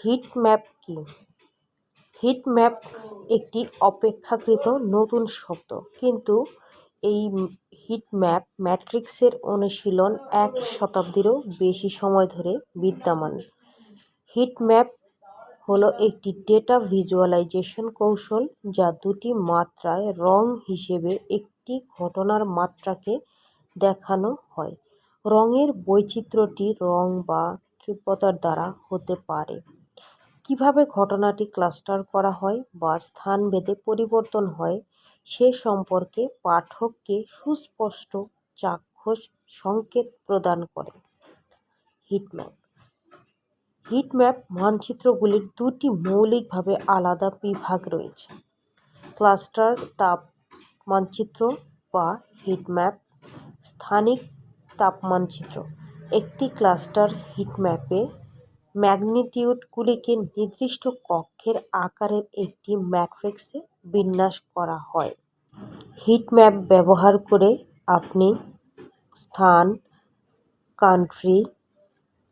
Hit map কি? Heat map একটি অপেক্ষাকৃত নতুন শব্দ, কিন্তু এই হিট ম্যাপ ম্যাট্রিক্সের অনুশীলন এক শতাব্দীরও বেশি সময় ধরে বিদ্যমান। হিট ম্যাপ হলো একটি ডেটা ভিজুয়ালাইজেশন কৌশল যা দুটি মাত্রায় রং হিসেবে একটি ঘটনার মাত্রাকে দেখানো হয়। রঙের বৈচিত্র্যটি রং বা তীব্রতার দ্বারা হতে পারে। কীভাবে ঘটনাটি ক্লাস্টার করা হয় বা স্থানভেদে পরিবর্তন হয়, সে সম্পর্কে পাঠককে সুস্পষ্ট চাক্ষুষ সংকেত প্রদান করে। হিটম্যাপ হিটম্যাপ মানচিত্রগুলির দুটি মৌলিকভাবে আলাদা বিভাগ রয়েছে। ক্লাস্টার তাপ মানচিত্র বা হিটম্যাপ স্থানিক তাপমানচিত্র। একটি ক্লাস্টার হিটম্যাপে ম্যাগনিটিউডগুলিকে নির্দিষ্ট কক্ষের আকারের একটি ম্যাট্রিক্সে বিন্যাস করা হয়। হিটম্যাপ ব্যবহার করে আপনি স্থান, কান্ট্রি,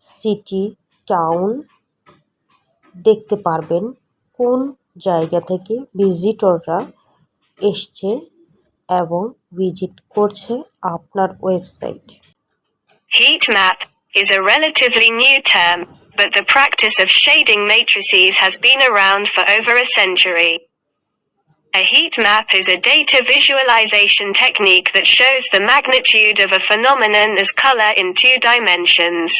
সিটি, টাউন দেখতে পারবেন কোন জায়গা থেকে ভিজিটররা এসছে এবং ভিজিট করছে আপনার website. Heat map is a relatively new but the practice of shading matrices has been around for over a century. A heat map is a data visualization technique that shows the magnitude of a phenomenon as color in two dimensions.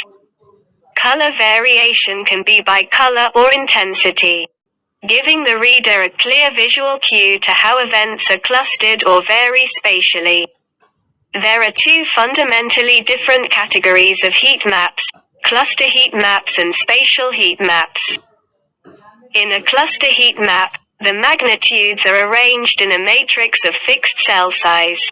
Color variation can be by color or intensity, giving the reader a clear visual cue to how events are clustered or vary spatially. There are two fundamentally different categories of heat maps cluster heat maps and spatial heat maps. In a cluster heat map, the magnitudes are arranged in a matrix of fixed cell size.